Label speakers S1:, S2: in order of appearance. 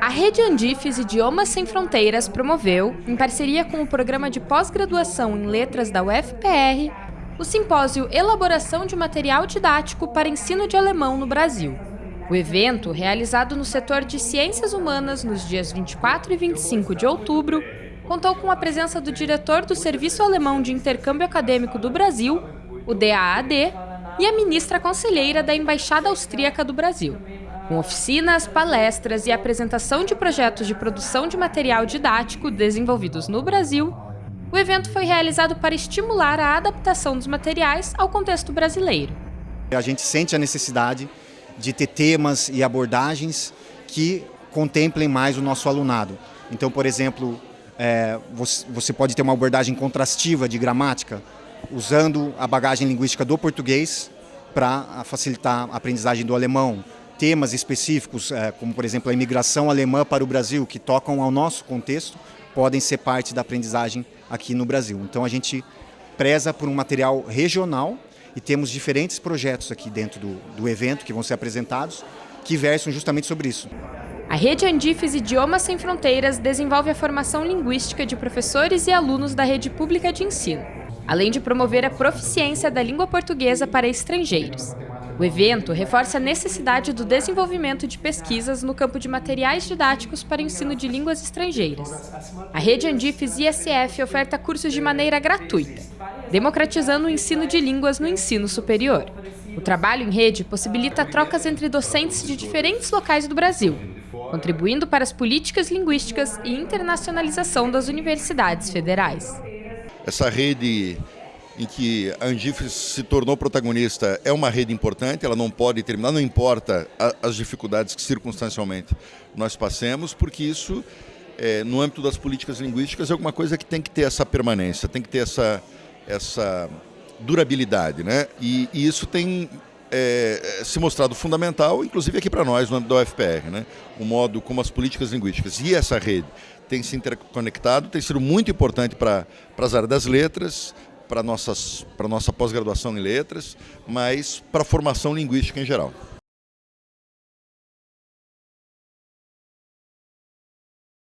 S1: A Rede Andifes Idiomas Sem Fronteiras promoveu, em parceria com o Programa de Pós-Graduação em Letras da UFPR, o simpósio Elaboração de Material Didático para Ensino de Alemão no Brasil. O evento, realizado no setor de Ciências Humanas nos dias 24 e 25 de outubro, contou com a presença do diretor do Serviço Alemão de Intercâmbio Acadêmico do Brasil, o DAAD, e a ministra conselheira da Embaixada Austríaca do Brasil. Com oficinas, palestras e apresentação de projetos de produção de material didático desenvolvidos no Brasil, o evento foi realizado para estimular a adaptação dos materiais ao contexto brasileiro.
S2: A gente sente a necessidade de ter temas e abordagens que contemplem mais o nosso alunado. Então, por exemplo, é, você pode ter uma abordagem contrastiva de gramática, usando a bagagem linguística do português para facilitar a aprendizagem do alemão. Temas específicos, é, como por exemplo a imigração alemã para o Brasil, que tocam ao nosso contexto, podem ser parte da aprendizagem aqui no Brasil. Então a gente preza por um material regional e temos diferentes projetos aqui dentro do, do evento que vão ser apresentados que versam justamente sobre isso.
S1: A Rede Andifes Idiomas Sem Fronteiras desenvolve a formação linguística de professores e alunos da rede pública de ensino, além de promover a proficiência da língua portuguesa para estrangeiros. O evento reforça a necessidade do desenvolvimento de pesquisas no campo de materiais didáticos para ensino de línguas estrangeiras. A Rede Andifes ISF oferta cursos de maneira gratuita, democratizando o ensino de línguas no ensino superior. O trabalho em rede possibilita trocas entre docentes de diferentes locais do Brasil, contribuindo para as políticas linguísticas e internacionalização das universidades federais.
S3: Essa rede em que a Andifes se tornou protagonista é uma rede importante, ela não pode terminar, não importa as dificuldades que circunstancialmente nós passemos, porque isso, é, no âmbito das políticas linguísticas, é alguma coisa que tem que ter essa permanência, tem que ter essa, essa durabilidade. Né? E, e isso tem é, se mostrado fundamental, inclusive aqui para nós, no âmbito da UFPR. Né? O modo como as políticas linguísticas e essa rede têm se interconectado tem sido muito importante para as áreas das letras, para a nossa pós-graduação em letras, mas para a formação linguística em geral.